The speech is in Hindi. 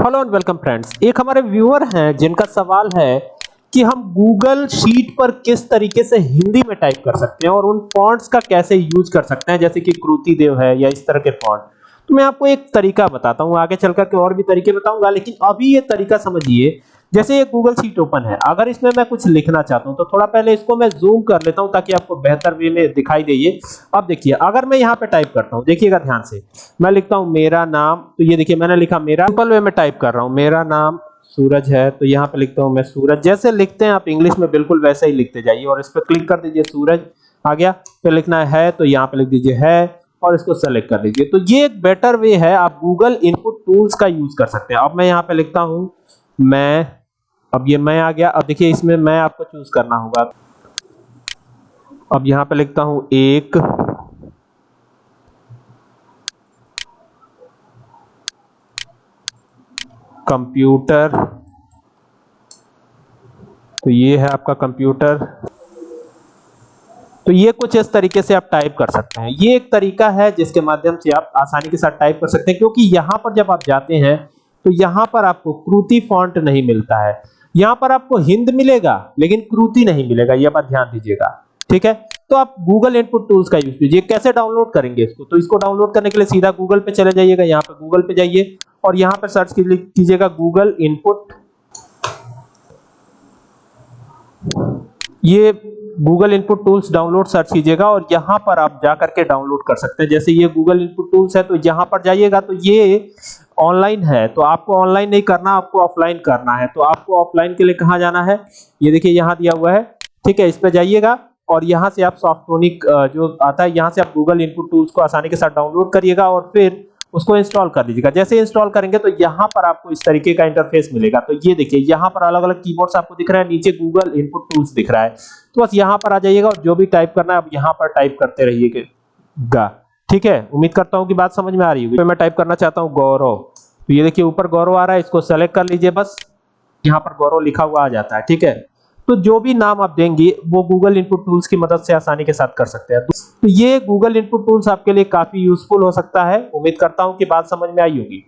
हेलो एंड वेलकम फ्रेंड्स एक हमारे व्यूअर हैं जिनका सवाल है कि हम गूगल शीट पर किस तरीके से हिंदी में टाइप कर सकते हैं और उन फॉन्ट्स का कैसे यूज़ कर सकते हैं, जैसे कि कृति देव है या इस तरह के फॉन्ट तो मैं आपको एक तरीका बताता हूँ, आगे चलकर के और भी तरीके बताऊँगा, लेकिन अभी ये तरीका समझिए जैसे ये गूगल शीट ओपन है, अगर इसमें मैं कुछ लिखना चाहता हूँ तो थोड़ा पहले इसको मैं जूम कर लेता हूँ ताकि आपको बेहतर वे में दिखाई दे अब देखिए, अगर मैं यहाँ पे टाइप करता हूँ, देखिएगा ध्यान से, मैं लिखता हूँ मेरा नाम तो ये देखिए मैंने लिखा मेरा सिंपल वे में टाइप कर रहा हूँ, मेरा नाम सूरज है तो यहाँ पे लिखता हूँ मैं सूरज। जैसे लिखते हैं, आप इंग्लिश में बिल्कुल वैसे ही लिखते जाइए, और इस पर क्लिक कर दीजिए सूरज, आ गया, फिर लिखना है तो यहाँ पे लिख दीजिए है, और इसको सेलेक्ट कर लीजिए तो ये एक बेटर वे है, आप गूगल इनपुट टूल्स का यूज़ कर सकते हैं। अब मैं यहाँ पे लिखता हूँ, मैं अब ये मैं आ गया। अब देखिए, इसमें मैं आपको चूज़ करना होगा। अब यहाँ पे लिखता हूँ, एक कंप्यूटर तो ये है आपका कंप्यूटर तो ये कुछ इस तरीके से आप टाइप कर सकते हैं। ये एक तरीका है जिसके माध्यम से आप आसानी के साथ टाइप कर सकते हैं, क्योंकि यहाँ पर जब आप जाते हैं तो यहाँ पर आपको क्रूति फॉन्ट नहीं मिलता है। यहाँ पर आपको हिंद मिलेगा, लेकिन कृति नहीं मिलेगा, ये बात ध्यान दीजिएगा। ठीक है? तो आप गूगल इनपुट टूल्स का यूज़ कीजिए। कैसे डाउनलोड करेंगे इसको? तो इसको डाउनलोड करने के लिए सीधा गूगल पे चले जाइएगा, यहाँ पे गूगल पे जाइए और यहाँ पर सर्च कीजिएगा गूगल इनपुट ये Google input tools download search कीजिएगा और यहाँ पर आप जाकर के डाउनलोड कर सकते हैं। जैसे ये गूगल इनपुट टूल्स है तो यहाँ पर जाइएगा तो ये ऑनलाइन है। तो आपको ऑनलाइन नहीं करना, आपको ऑफलाइन करना है। तो आपको ऑफलाइन के लिए कहाँ जाना है? ये देखिए, यहाँ दिया हुआ है। ठीक है, इस पे जाइएगा और यहाँ से आप सॉफ्टोनिक जो आता है, यहाँ से आप गूगल इनपुट टूल्स को आसानी के साथ डाउनलोड करिएगा और फिर उसको इंस्टॉल कर लीजिएगा जैसे इंस्टॉल करेंगे तो यहाँ पर आपको इस तरीके का इंटरफेस मिलेगा। तो ये देखिए, यहाँ पर अलग अलग कीबोर्ड्स आपको दिख रहा है, नीचे गूगल इनपुट टूल्स दिख रहा है। तो बस यहाँ पर आ जाइएगा और जो भी टाइप करना है, आप यहाँ पर टाइप करते रहिएगा। ठीक है? उम्मीद करता हूँ कि बात समझ में आ रही होगी। तो मैं टाइप करना चाहता हूँ गौरव तो ये देखिए, ऊपर गौरव आ रहा है, इसको सेलेक्ट कर लीजिए बस। यहाँ पर गौरव लिखा हुआ आ जाता है। ठीक है? तो जो भी नाम आप देंगे, वो गूगल इनपुट टूल्स की मदद से आसानी के साथ कर सकते हैं। तो ये गूगल इनपुट टूल्स आपके लिए काफ़ी यूजफुल हो सकता है। उम्मीद करता हूँ कि बात समझ में आई होगी।